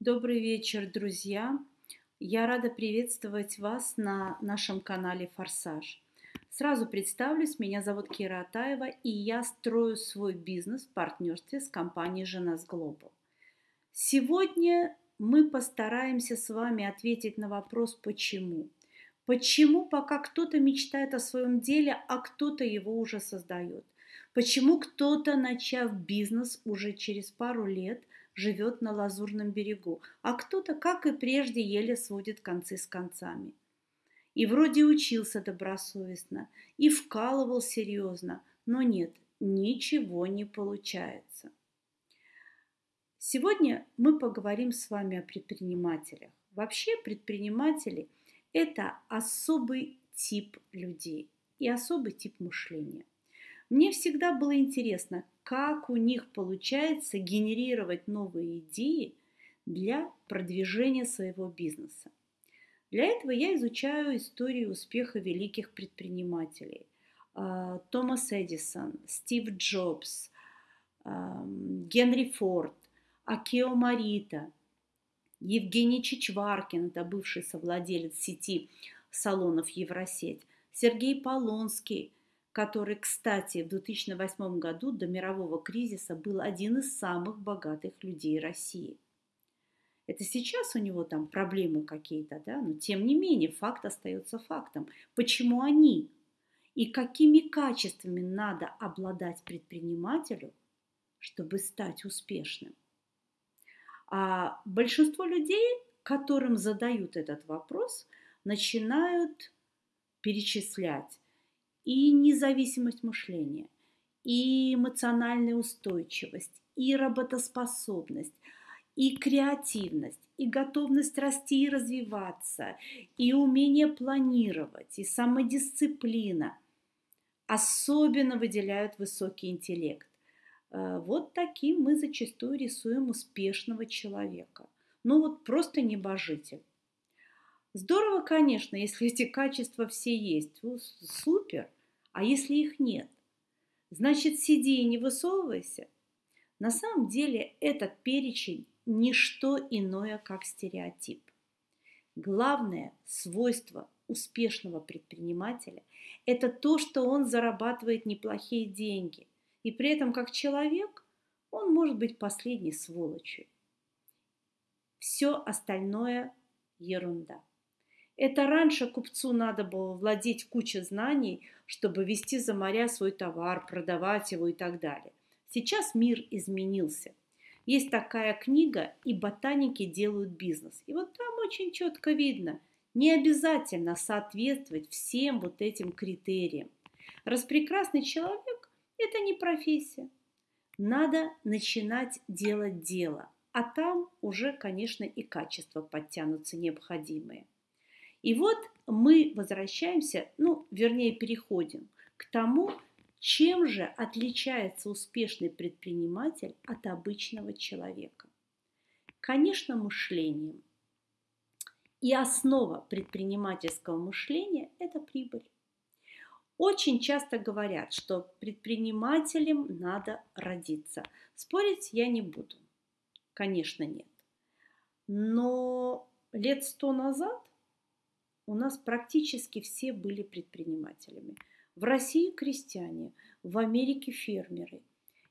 Добрый вечер, друзья! Я рада приветствовать вас на нашем канале «Форсаж». Сразу представлюсь, меня зовут Кира Атаева, и я строю свой бизнес в партнерстве с компанией «Женас Глобал». Сегодня мы постараемся с вами ответить на вопрос «почему?». Почему пока кто-то мечтает о своем деле, а кто-то его уже создает? Почему кто-то, начав бизнес уже через пару лет – живет на Лазурном берегу, а кто-то, как и прежде, еле сводит концы с концами. И вроде учился добросовестно, и вкалывал серьезно, но нет, ничего не получается. Сегодня мы поговорим с вами о предпринимателях. Вообще предприниматели – это особый тип людей и особый тип мышления. Мне всегда было интересно, как у них получается генерировать новые идеи для продвижения своего бизнеса. Для этого я изучаю историю успеха великих предпринимателей. А, Томас Эдисон, Стив Джобс, Генри Форд, Акео Марита, Евгений Чичваркин, это бывший совладелец сети салонов Евросеть, Сергей Полонский – который, кстати, в 2008 году до мирового кризиса был один из самых богатых людей России. Это сейчас у него там проблемы какие-то, да, но тем не менее факт остается фактом. Почему они и какими качествами надо обладать предпринимателю, чтобы стать успешным? А большинство людей, которым задают этот вопрос, начинают перечислять и независимость мышления, и эмоциональная устойчивость, и работоспособность, и креативность, и готовность расти и развиваться, и умение планировать, и самодисциплина. Особенно выделяют высокий интеллект. Э, вот таким мы зачастую рисуем успешного человека. Ну вот просто небожитель. Здорово, конечно, если эти качества все есть. Супер. А если их нет? Значит, сиди и не высовывайся. На самом деле этот перечень – не что иное, как стереотип. Главное свойство успешного предпринимателя – это то, что он зарабатывает неплохие деньги. И при этом, как человек, он может быть последней сволочью. Все остальное – ерунда. Это раньше купцу надо было владеть кучей знаний, чтобы вести за моря свой товар, продавать его и так далее. Сейчас мир изменился. Есть такая книга «И ботаники делают бизнес». И вот там очень четко видно, не обязательно соответствовать всем вот этим критериям. Распрекрасный человек – это не профессия. Надо начинать делать дело, а там уже, конечно, и качества подтянутся необходимые – и вот мы возвращаемся, ну, вернее, переходим к тому, чем же отличается успешный предприниматель от обычного человека. Конечно, мышлением. И основа предпринимательского мышления – это прибыль. Очень часто говорят, что предпринимателем надо родиться. Спорить я не буду. Конечно, нет. Но лет сто назад у нас практически все были предпринимателями. В России крестьяне, в Америке фермеры.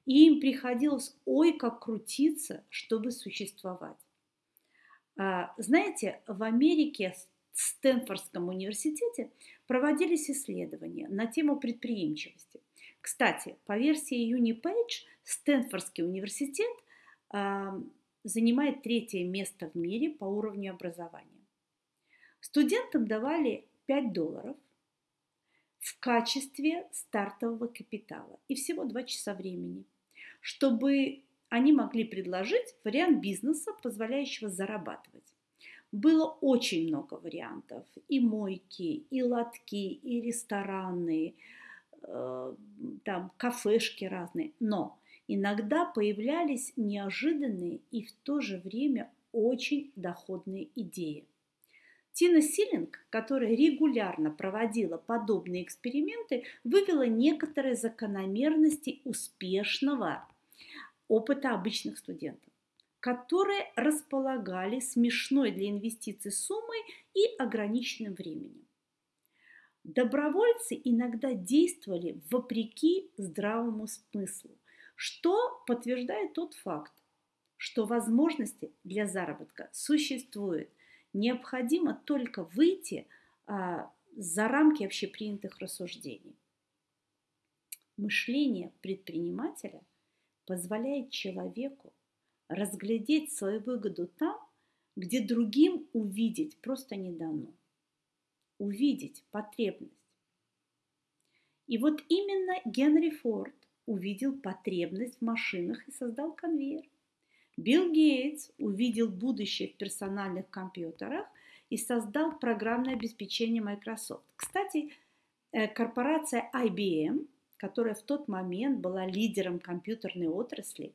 И им приходилось ой как крутиться, чтобы существовать. А, знаете, в Америке, в Стэнфордском университете проводились исследования на тему предприимчивости. Кстати, по версии Юни Пейдж, Стэнфордский университет занимает третье место в мире по уровню образования. Студентам давали 5 долларов в качестве стартового капитала и всего 2 часа времени, чтобы они могли предложить вариант бизнеса, позволяющего зарабатывать. Было очень много вариантов. И мойки, и лотки, и рестораны, э, там кафешки разные. Но иногда появлялись неожиданные и в то же время очень доходные идеи – Тина Силинг, которая регулярно проводила подобные эксперименты, вывела некоторые закономерности успешного опыта обычных студентов. которые располагали смешной для инвестиций суммой и ограниченным временем. Добровольцы иногда действовали вопреки здравому смыслу, что подтверждает тот факт, что возможности для заработка существуют. Необходимо только выйти а, за рамки общепринятых рассуждений. Мышление предпринимателя позволяет человеку разглядеть свою выгоду там, где другим увидеть просто не дано. Увидеть потребность. И вот именно Генри Форд увидел потребность в машинах и создал конвейер. Билл Гейтс увидел будущее в персональных компьютерах и создал программное обеспечение Microsoft. Кстати, э, корпорация IBM, которая в тот момент была лидером компьютерной отрасли,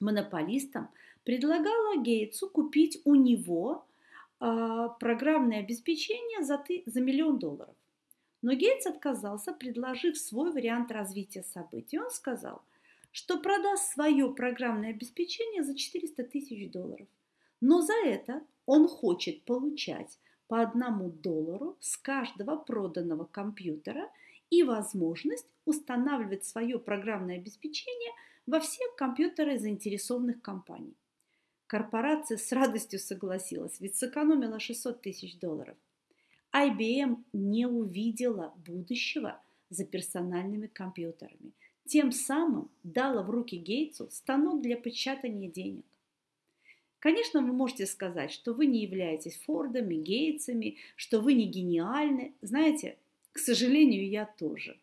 монополистом, предлагала Гейтсу купить у него а, программное обеспечение за, ты, за миллион долларов. Но Гейтс отказался, предложив свой вариант развития событий. Он сказал, что продаст свое программное обеспечение за 400 тысяч долларов. Но за это он хочет получать по одному доллару с каждого проданного компьютера и возможность устанавливать свое программное обеспечение во все компьютеры заинтересованных компаний. Корпорация с радостью согласилась, ведь сэкономила 600 тысяч долларов. IBM не увидела будущего за персональными компьютерами. Тем самым дала в руки Гейтсу станок для печатания денег. Конечно, вы можете сказать, что вы не являетесь Фордами, Гейтсами, что вы не гениальны. Знаете, к сожалению, я тоже.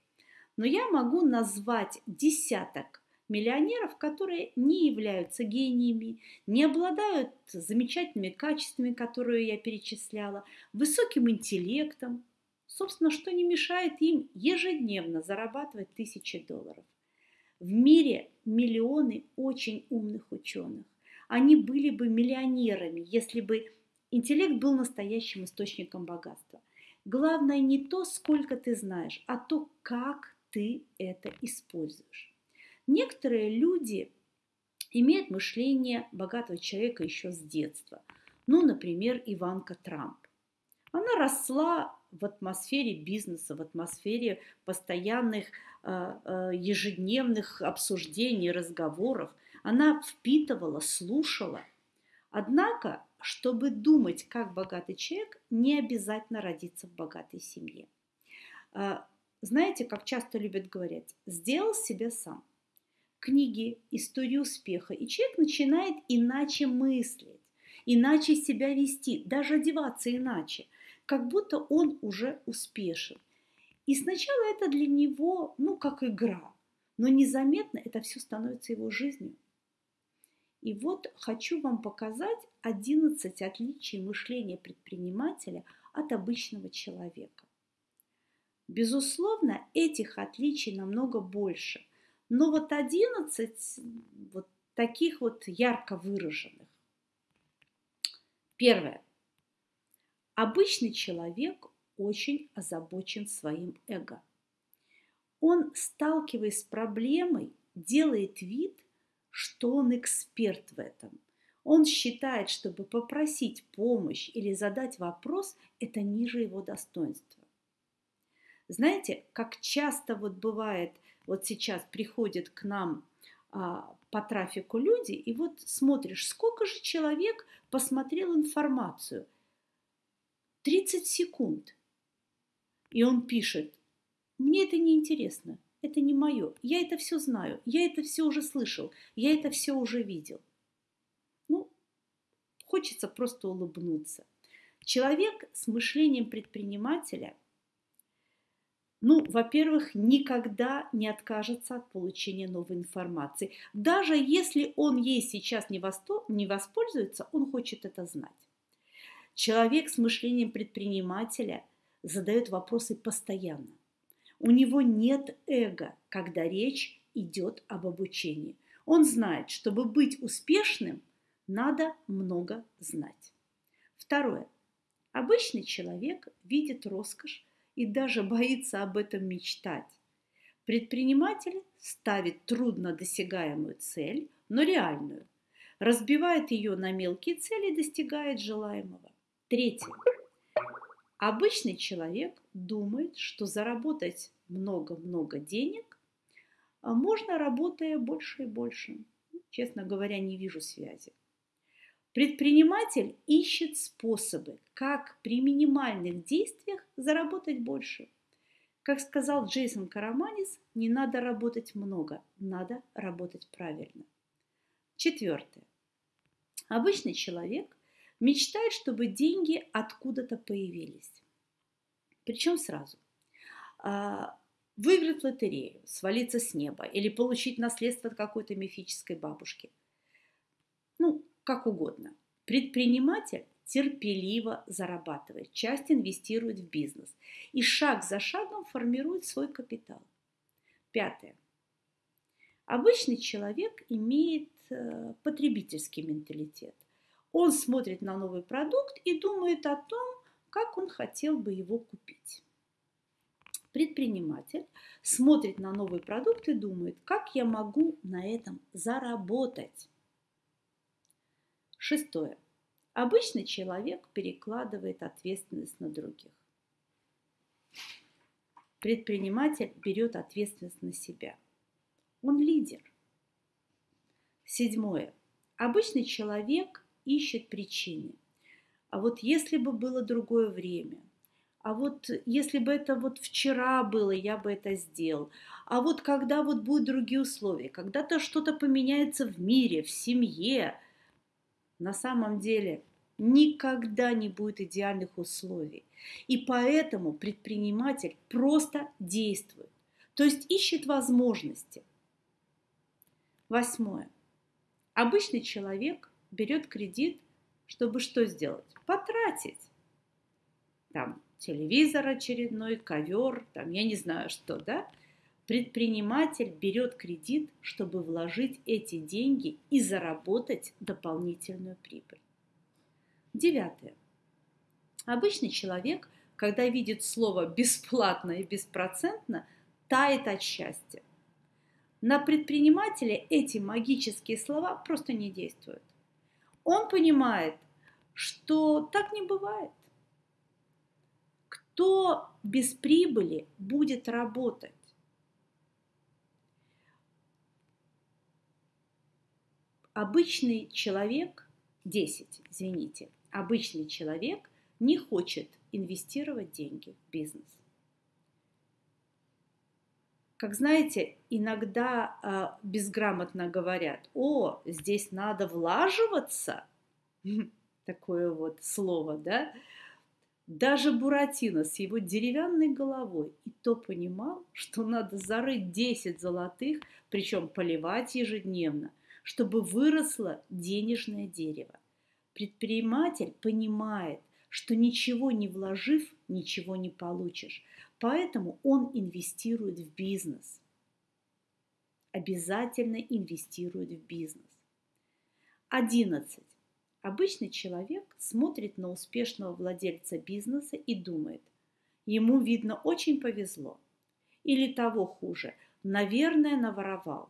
Но я могу назвать десяток миллионеров, которые не являются гениями, не обладают замечательными качествами, которые я перечисляла, высоким интеллектом, собственно, что не мешает им ежедневно зарабатывать тысячи долларов. В мире миллионы очень умных ученых они были бы миллионерами, если бы интеллект был настоящим источником богатства. Главное не то, сколько ты знаешь, а то, как ты это используешь. Некоторые люди имеют мышление богатого человека еще с детства. Ну, например, Иванка Трамп. Она росла в атмосфере бизнеса, в атмосфере постоянных э, э, ежедневных обсуждений, разговоров. Она впитывала, слушала. Однако, чтобы думать как богатый человек, не обязательно родиться в богатой семье. А, знаете, как часто любят говорить, сделал себе сам. Книги, истории успеха, и человек начинает иначе мыслить, иначе себя вести, даже одеваться иначе, как будто он уже успешен. И сначала это для него, ну, как игра, но незаметно это все становится его жизнью. И вот хочу вам показать 11 отличий мышления предпринимателя от обычного человека. Безусловно, этих отличий намного больше. Но вот 11 вот таких вот ярко выраженных. Первое. Обычный человек очень озабочен своим эго. Он, сталкиваясь с проблемой, делает вид – что он эксперт в этом. Он считает, чтобы попросить помощь или задать вопрос, это ниже его достоинства. Знаете, как часто вот бывает, вот сейчас приходят к нам а, по трафику люди, и вот смотришь, сколько же человек посмотрел информацию. 30 секунд. И он пишет, мне это не интересно, это не мое. Я это все знаю, я это все уже слышал, я это все уже видел. Ну, хочется просто улыбнуться. Человек с мышлением предпринимателя, ну, во-первых, никогда не откажется от получения новой информации. Даже если он ей сейчас не, воспользуется, он хочет это знать. Человек с мышлением предпринимателя задает вопросы постоянно. У него нет эго, когда речь идет об обучении. Он знает, чтобы быть успешным, надо много знать. Второе. Обычный человек видит роскошь и даже боится об этом мечтать. Предприниматель ставит трудно досягаемую цель, но реальную. разбивает ее на мелкие цели и достигает желаемого. Третье. Обычный человек думает, что заработать много-много денег а можно, работая больше и больше. Честно говоря, не вижу связи. Предприниматель ищет способы, как при минимальных действиях заработать больше. Как сказал Джейсон Караманис, не надо работать много, надо работать правильно. Четвертое. Обычный человек мечтает, чтобы деньги откуда-то появились. Причем сразу. А, выиграть лотерею, свалиться с неба или получить наследство от какой-то мифической бабушки. Ну, как угодно. Предприниматель терпеливо зарабатывает, часть инвестирует в бизнес и шаг за шагом формирует свой капитал. Пятое. Обычный человек имеет э, потребительский менталитет. Он смотрит на новый продукт и думает о том, как он хотел бы его купить. Предприниматель смотрит на новый продукт и думает, как я могу на этом заработать. Шестое. Обычный человек перекладывает ответственность на других. Предприниматель берет ответственность на себя. Он лидер. Седьмое. Обычный человек ищет причины. А вот если бы было другое время, а вот если бы это вот вчера было, я бы это сделал. А вот когда вот будут другие условия, когда-то что-то поменяется в мире, в семье, на самом деле никогда не будет идеальных условий. И поэтому предприниматель просто действует, то есть ищет возможности. Восьмое. Обычный человек берет кредит, чтобы что сделать? Потратить. Там телевизор очередной, ковер, там я не знаю что, да? Предприниматель берет кредит, чтобы вложить эти деньги и заработать дополнительную прибыль. Девятое. Обычный человек, когда видит слово «бесплатно» и «беспроцентно», тает от счастья. На предпринимателя эти магические слова просто не действуют. Он понимает, что так не бывает. Кто без прибыли будет работать? Обычный человек, 10, извините, обычный человек не хочет инвестировать деньги в бизнес. Как знаете, иногда э, безграмотно говорят, о, здесь надо влаживаться, такое вот слово, да, даже Буратино с его деревянной головой и то понимал, что надо зарыть 10 золотых, причем поливать ежедневно, чтобы выросло денежное дерево. Предприниматель понимает, что ничего не вложив, ничего не получишь. Поэтому он инвестирует в бизнес. Обязательно инвестирует в бизнес. 11. Обычный человек смотрит на успешного владельца бизнеса и думает, ему, видно, очень повезло. Или того хуже, наверное, наворовал.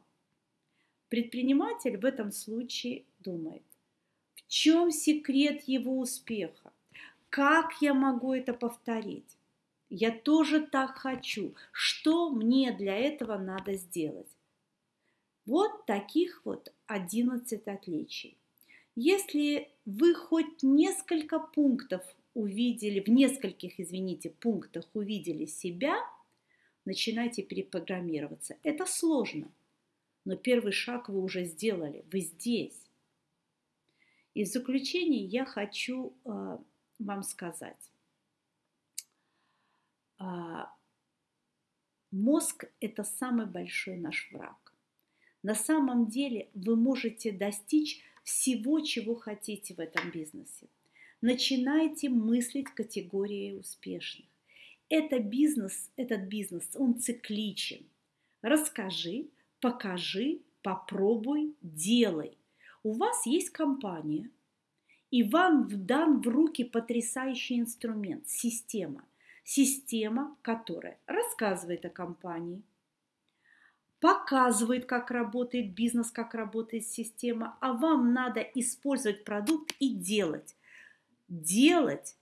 Предприниматель в этом случае думает, в чем секрет его успеха? Как я могу это повторить? Я тоже так хочу. Что мне для этого надо сделать? Вот таких вот 11 отличий. Если вы хоть несколько пунктов увидели, в нескольких, извините, пунктах увидели себя, начинайте перепрограммироваться. Это сложно, но первый шаг вы уже сделали, вы здесь. И в заключение я хочу э, вам сказать. Э, мозг – это самый большой наш враг. На самом деле вы можете достичь всего, чего хотите в этом бизнесе. Начинайте мыслить категорией успешных. Это бизнес, этот бизнес, он цикличен. Расскажи, покажи, попробуй, делай. У вас есть компания, и вам дан в руки потрясающий инструмент, система. Система, которая рассказывает о компании, показывает, как работает бизнес, как работает система, а вам надо использовать продукт и делать. Делать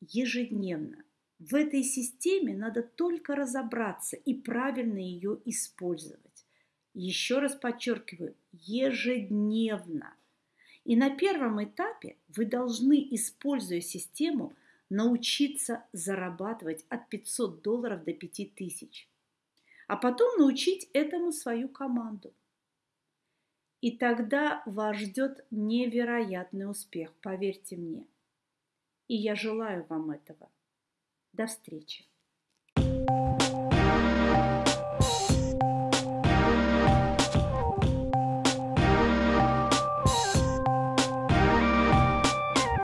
ежедневно. В этой системе надо только разобраться и правильно ее использовать. Еще раз подчеркиваю, ежедневно. И на первом этапе вы должны, используя систему, научиться зарабатывать от 500 долларов до 5000. А потом научить этому свою команду. И тогда вас ждет невероятный успех, поверьте мне. И я желаю вам этого. До встречи!